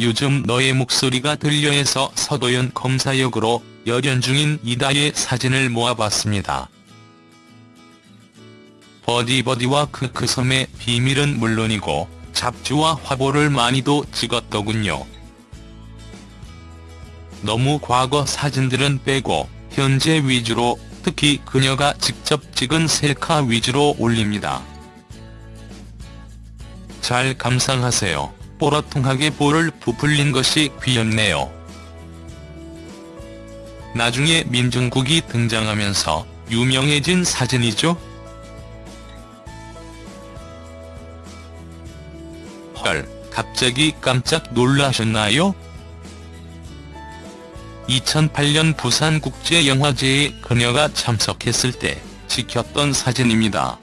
요즘 너의 목소리가 들려 해서 서도연 검사 역으로 열연 중인 이다의 사진을 모아봤습니다. 버디버디와 크크섬의 비밀은 물론이고 잡지와 화보를 많이도 찍었더군요. 너무 과거 사진들은 빼고 현재 위주로 특히 그녀가 직접 찍은 셀카 위주로 올립니다. 잘 감상하세요. 뽀라통하게 볼을 부풀린 것이 귀엽네요. 나중에 민중국이 등장하면서 유명해진 사진이죠? 헐, 갑자기 깜짝 놀라셨나요? 2008년 부산국제영화제에 그녀가 참석했을 때 찍혔던 사진입니다.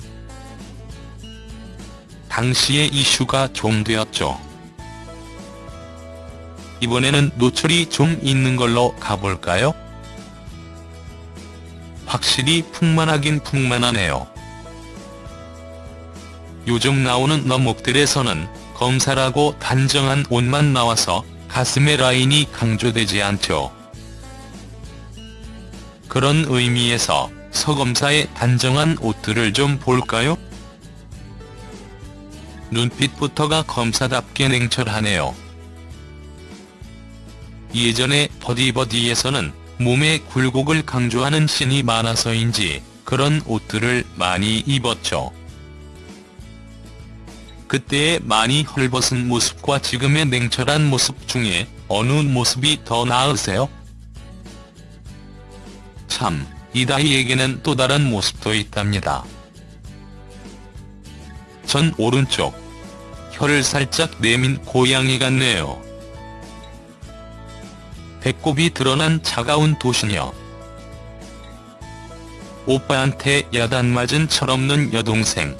당시에 이슈가 좀 되었죠. 이번에는 노출이 좀 있는 걸로 가볼까요? 확실히 풍만하긴 풍만하네요. 요즘 나오는 너목들에서는 검사라고 단정한 옷만 나와서 가슴의 라인이 강조되지 않죠. 그런 의미에서 서검사의 단정한 옷들을 좀 볼까요? 눈빛부터가 검사답게 냉철하네요. 예전에 버디버디에서는 몸의 굴곡을 강조하는 신이 많아서인지 그런 옷들을 많이 입었죠. 그때의 많이 헐벗은 모습과 지금의 냉철한 모습 중에 어느 모습이 더 나으세요? 참, 이다희에게는 또 다른 모습도 있답니다. 전 오른쪽. 혀를 살짝 내민 고양이 같네요. 배꼽이 드러난 차가운 도시녀. 오빠한테 야단 맞은 철없는 여동생.